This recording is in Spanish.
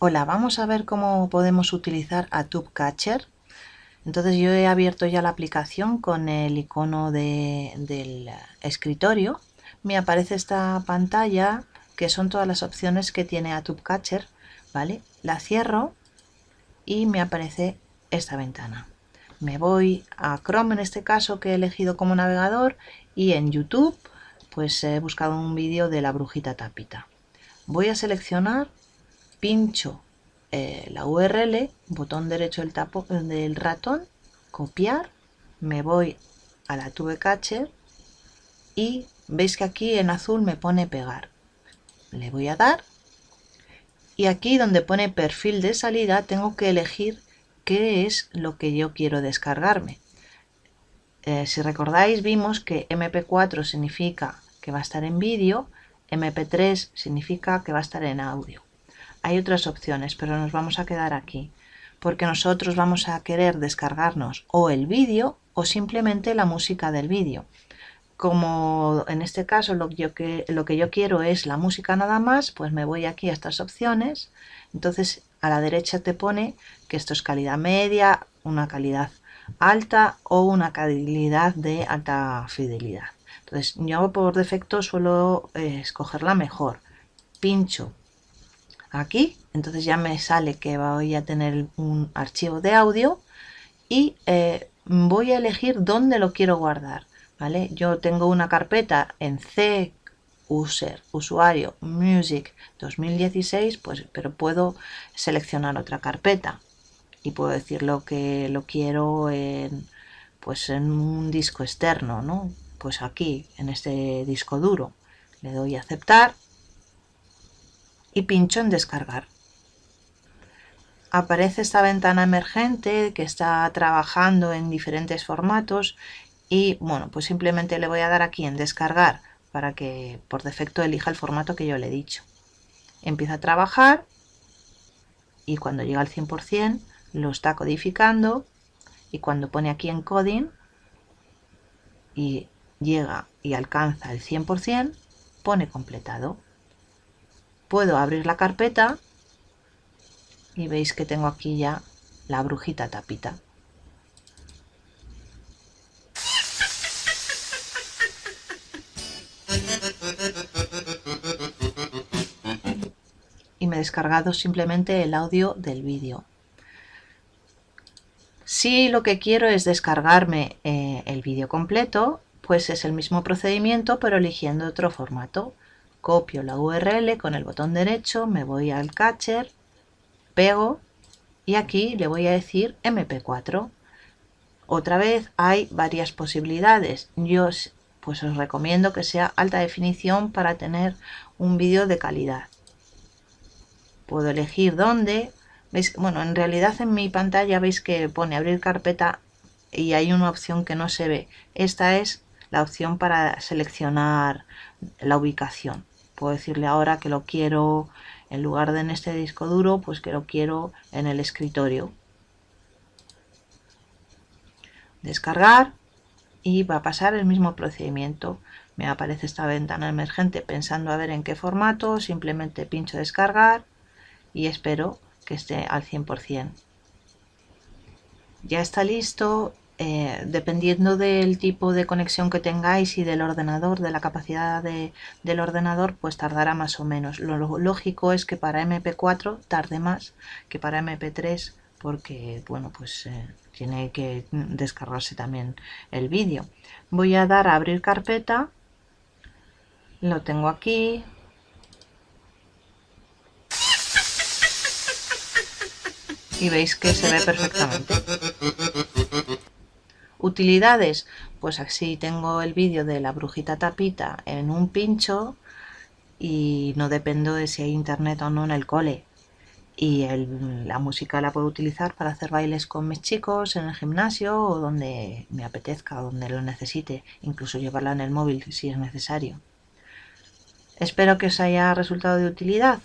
Hola, vamos a ver cómo podemos utilizar a TubeCatcher. Entonces yo he abierto ya la aplicación con el icono del escritorio. Me aparece esta pantalla que son todas las opciones que tiene a TubeCatcher. ¿vale? La cierro y me aparece esta ventana. Me voy a Chrome en este caso que he elegido como navegador y en YouTube pues he buscado un vídeo de la brujita tapita. Voy a seleccionar pincho eh, la URL, botón derecho del, tapo, del ratón, copiar, me voy a la tube catcher y veis que aquí en azul me pone pegar. Le voy a dar y aquí donde pone perfil de salida tengo que elegir qué es lo que yo quiero descargarme. Eh, si recordáis vimos que MP4 significa que va a estar en vídeo, MP3 significa que va a estar en audio. Hay otras opciones, pero nos vamos a quedar aquí, porque nosotros vamos a querer descargarnos o el vídeo o simplemente la música del vídeo. Como en este caso lo que, yo quiero es la música nada más, pues me voy aquí a estas opciones. Entonces a la derecha te pone que esto es calidad media, una calidad alta o una calidad de alta fidelidad. Entonces yo por defecto suelo eh, escoger la mejor. Pincho aquí, entonces ya me sale que voy a tener un archivo de audio y eh, voy a elegir dónde lo quiero guardar. ¿vale? Yo tengo una carpeta en C, user, usuario, music 2016, pues, pero puedo seleccionar otra carpeta y puedo decir lo que lo quiero en, pues en un disco externo, ¿no? Pues aquí, en este disco duro. Le doy a aceptar y pincho en descargar. Aparece esta ventana emergente que está trabajando en diferentes formatos y bueno, pues simplemente le voy a dar aquí en descargar para que por defecto elija el formato que yo le he dicho. Empieza a trabajar y cuando llega al 100% lo está codificando y cuando pone aquí encoding y llega y alcanza el 100% pone completado puedo abrir la carpeta y veis que tengo aquí ya la brujita tapita. Y me he descargado simplemente el audio del vídeo. Si lo que quiero es descargarme eh, el vídeo completo, pues es el mismo procedimiento pero eligiendo otro formato copio la URL con el botón derecho, me voy al catcher, pego y aquí le voy a decir MP4. Otra vez hay varias posibilidades. Yo pues os recomiendo que sea alta definición para tener un vídeo de calidad. Puedo elegir dónde. Bueno, en realidad en mi pantalla veis que pone abrir carpeta y hay una opción que no se ve. Esta es la opción para seleccionar la ubicación decirle ahora que lo quiero en lugar de en este disco duro pues que lo quiero en el escritorio. Descargar y va a pasar el mismo procedimiento. Me aparece esta ventana emergente pensando a ver en qué formato simplemente pincho descargar y espero que esté al 100% ya está listo eh, dependiendo del tipo de conexión que tengáis y del ordenador, de la capacidad del ordenador, pues tardará más o menos. Lo lógico es que para MP4 tarde más que para MP3 porque, bueno, pues eh, tiene que descargarse también el vídeo. Voy a dar a abrir carpeta, lo tengo aquí, y veis que se ve perfectamente. Utilidades, pues así tengo el vídeo de la brujita tapita en un pincho y no dependo de si hay internet o no en el cole. Y la música la puedo utilizar para hacer bailes con mis chicos en el gimnasio o donde me apetezca, donde lo necesite, incluso llevarla en el móvil si es necesario. Espero que os haya resultado de utilidad.